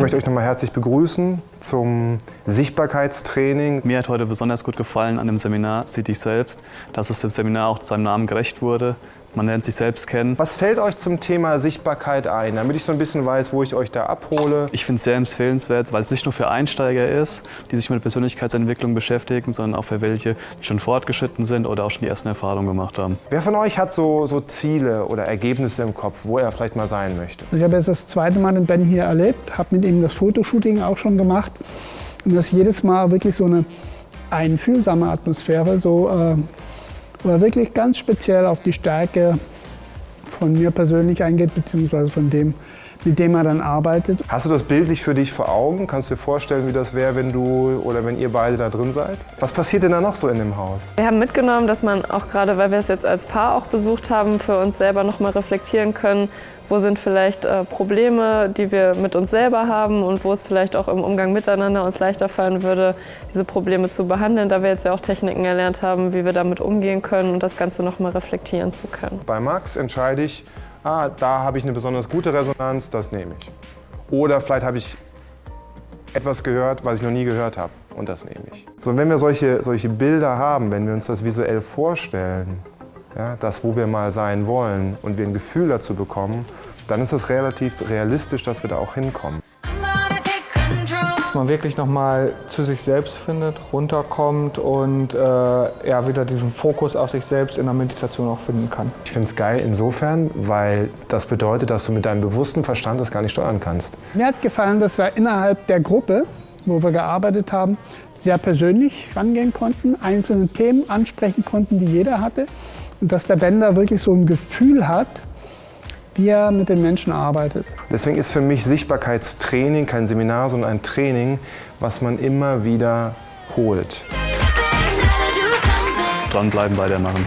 möchte euch nochmal herzlich begrüßen zum Sichtbarkeitstraining. Mir hat heute besonders gut gefallen an dem Seminar Sieh dich selbst, dass es dem Seminar auch seinem Namen gerecht wurde. Man lernt sich selbst kennen. Was fällt euch zum Thema Sichtbarkeit ein, damit ich so ein bisschen weiß, wo ich euch da abhole? Ich finde es sehr empfehlenswert, weil es nicht nur für Einsteiger ist, die sich mit Persönlichkeitsentwicklung beschäftigen, sondern auch für welche, die schon fortgeschritten sind oder auch schon die ersten Erfahrungen gemacht haben. Wer von euch hat so, so Ziele oder Ergebnisse im Kopf, wo er vielleicht mal sein möchte? Also ich habe jetzt das zweite Mal den Ben hier erlebt, habe mit ihm das Fotoshooting auch schon gemacht. Und das ist jedes Mal wirklich so eine einfühlsame Atmosphäre, so äh, wo er wirklich ganz speziell auf die Stärke von mir persönlich eingeht, beziehungsweise von dem, mit dem er dann arbeitet. Hast du das bildlich für dich vor Augen? Kannst du dir vorstellen, wie das wäre, wenn du oder wenn ihr beide da drin seid? Was passiert denn da noch so in dem Haus? Wir haben mitgenommen, dass man auch gerade, weil wir es jetzt als Paar auch besucht haben, für uns selber noch mal reflektieren können, wo sind vielleicht äh, Probleme, die wir mit uns selber haben und wo es vielleicht auch im Umgang miteinander uns leichter fallen würde, diese Probleme zu behandeln, da wir jetzt ja auch Techniken erlernt haben, wie wir damit umgehen können und das Ganze nochmal reflektieren zu können. Bei Max entscheide ich, ah, da habe ich eine besonders gute Resonanz, das nehme ich. Oder vielleicht habe ich etwas gehört, was ich noch nie gehört habe und das nehme ich. So, wenn wir solche, solche Bilder haben, wenn wir uns das visuell vorstellen, ja, das, wo wir mal sein wollen und wir ein Gefühl dazu bekommen, dann ist es relativ realistisch, dass wir da auch hinkommen. Dass man wirklich nochmal zu sich selbst findet, runterkommt und äh, ja, wieder diesen Fokus auf sich selbst in der Meditation auch finden kann. Ich finde es geil insofern, weil das bedeutet, dass du mit deinem bewussten Verstand das gar nicht steuern kannst. Mir hat gefallen, dass wir innerhalb der Gruppe, wo wir gearbeitet haben, sehr persönlich rangehen konnten, einzelne Themen ansprechen konnten, die jeder hatte. Und dass der Bender wirklich so ein Gefühl hat, wie er mit den Menschen arbeitet. Deswegen ist für mich Sichtbarkeitstraining kein Seminar, sondern ein Training, was man immer wieder holt. Dranbleiben, weitermachen.